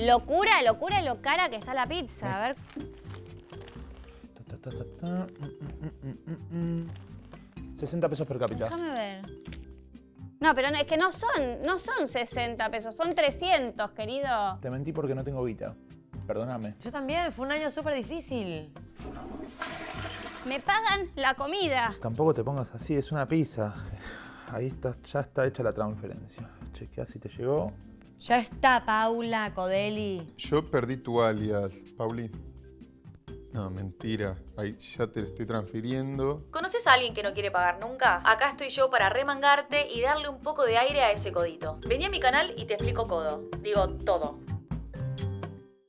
Locura, locura lo cara que está la pizza. A ver. Ta, ta, ta, ta, ta. Mm, mm, mm, mm, mm. 60 pesos per cápita. Déjame ver. No, pero no- es que no son, no son 60 pesos, son 300, querido. Te mentí porque no tengo guita. Perdóname. Yo también, fue un año súper difícil. Me pagan la comida. Tampoco te pongas así, es una pizza. Ahí está, ya está hecha la transferencia. Chequea si te llegó. Ya está, Paula, Codeli. Yo perdí tu alias, Pauli. No, mentira. Ahí ya te lo estoy transfiriendo. ¿Conoces a alguien que no quiere pagar nunca? Acá estoy yo para remangarte y darle un poco de aire a ese codito. Vení a mi canal y te explico codo. Digo, todo.